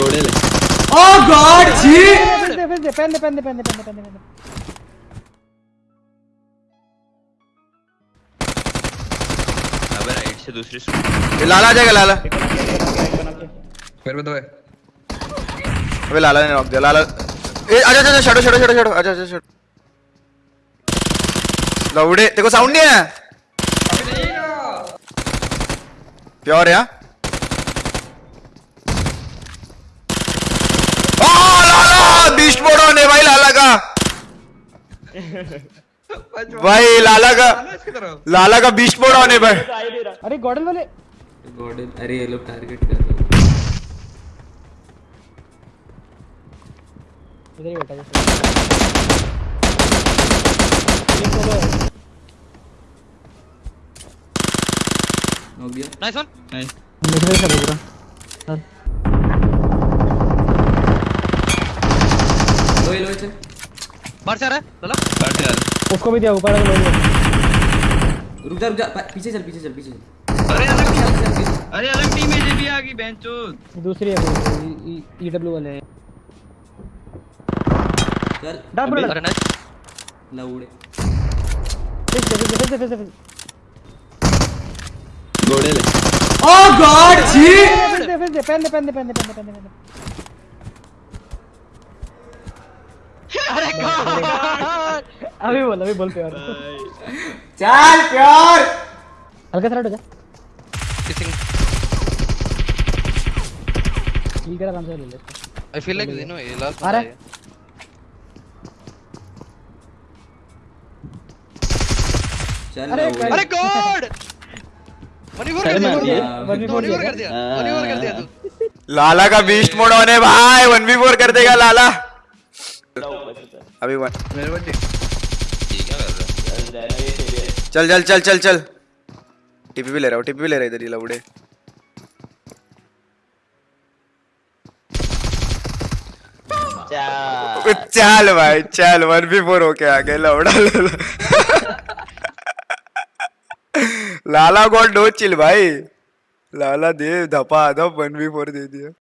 घोड़े ले। Oh God जी। फिर दे फिर दे पहन दे पहन दे पहन दे पहन दे पहन दे अबे राइट से दूसरी ये लाला आ जाएगा लाला। फिर भी तो है। अबे लाला ने नॉक दिया लाला। ए आजा आजा शडो शडो शडो शडो आजा आजा शडो लौड़े तेरे को साउंड नहीं है प्योर है हाँ? ओ लाला बीस्ट मोड होने भाई लाला का भाई लाला का लाला का बीस्ट मोड होने भाई। अरे गॉर्डन वाले। गॉर्डन अरे ये लोग टारगेट कर रहे हैं। इधर ही बैठा है। हो गया। नाइस वन नाइस निकल सब पूरा सर लो ये लो इसे बाहर से आ रहा है लाला काट यार उसको भी दिया ऊपर वाले लोग रुक जा रुक जा पीछे चल पीछे चल पीछे चल। अरे अलग टीम अरे अलग टीम है भी आ गई बेंचो। दूसरी है ईडब्ल्यू वाले। हैं। चल अरे नाइस लौड़े फिर से फिर से फिर से घोड़े ले। ओ गॉड जी फिर से फिर से पहन दे पहन दे पहन दे पहन दे पहन दे। अभी बोल अभी बोल पे और चल प्योर। हल्का सा हो जा। किसिंग ठीक है आराम से ले ले। I feel like you know ये लास्ट आ रहा चल अरे अरे गॉड मनी कर दिया। मार दिया। वन भी मनी बोल कर दिया। मनी कर दिया तू। लाला का बीस्ट मोड होने भाई। वन बी फोर कर देगा लाला। अभी वन मेरे बच्चे क्या कर रहा। है चल चल चल चल चल। टीपी भी ले रहा हूँ टीपी भी ले रहा है इधर ही लवड़े। चल। भाई चल वन बी फोर होके आ गए लवड़ा ले लाला गॉड नो चिल भाई। लाला दे धपा धप वन बी फोर दे दिया।